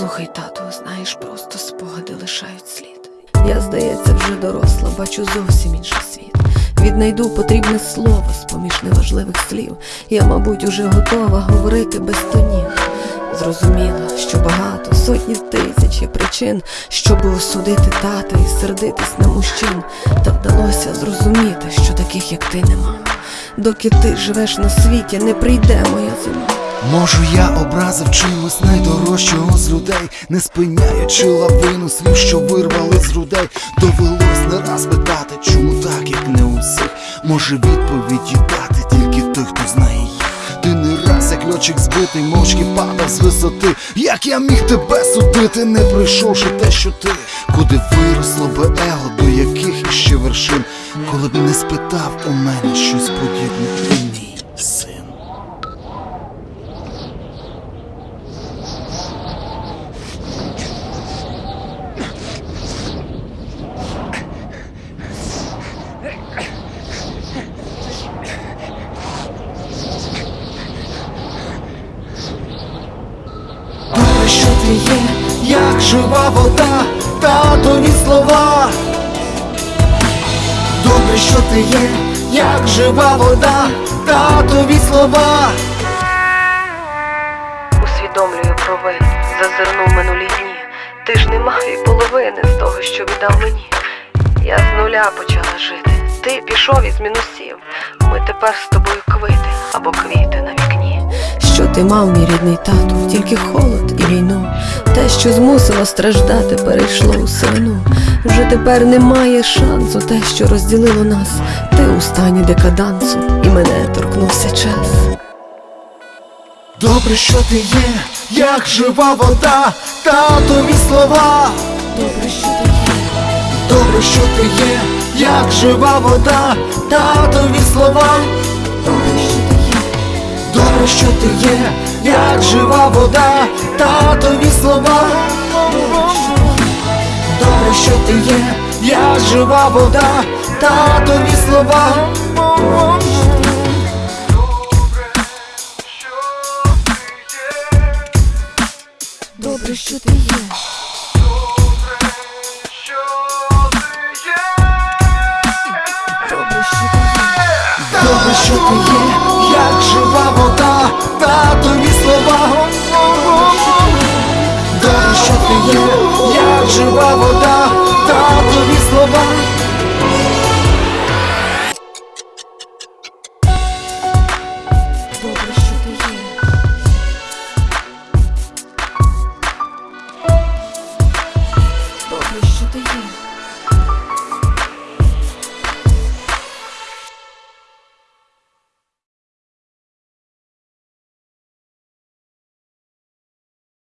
Слухай, тату, знаєш, просто спогади лишають слід. Я, здається, вже доросла, бачу зовсім інший світ. Віднайду потрібне слово з поміж неважливих слів. Я, мабуть, уже готова говорити без тонів. Зрозуміла, що багато, сотні тисяч є причин, щоб осудити тата і сердитись на мужчин. Та вдалося зрозуміти, що таких, як ти, нема. Доки ти живеш на світі, не прийде моя зима. Можу, я образив чимось найдорожчого з людей, не спиняючи лавину слів, що вирвали з грудей. Довелось не раз питати, чому так, як не усіх. Може відповіді дати тільки той, хто знає їх. Ти не раз, як льотчик збитий, мовчки падав з висоти. Як я міг тебе судити, не пройшовши те, що ти, куди виросло би его, до яких іще вершин, коли б не спитав у мене щось подібне, ти мій син. Добре, що ти є, як жива вода, татові слова. Добре, що ти є, як жива вода, татові слова. Усвідомлюю провину, зазирнув минулі дні. Ти ж не мав і половини з того, що віддав мені. Я з нуля почала жити. Ти пішов із мінусів. Ми тепер з тобою квити або квіти на вікні. Ти мав, мій рідний тату, тільки холод і війну. Те, що змусило страждати, перейшло у сивину. Вже тепер немає шансу, те, що розділило нас. Ти у стані декадансу, і мене торкнувся час. Добре, що ти є, як жива вода, татові слова. Добре, що ти є. Добре, що ти є, як жива вода, татові слова. Добре, що ти є, як жива вода, татові слова. Добре, що ти є, як жива вода, татові слова. Добре, що ти є. Добре, що ти є. Добре, що ти є, як жива вода, татові слова. Добре, що ти є, як жива вода, татові слова. Добре, що ти є. Добре, що ти є.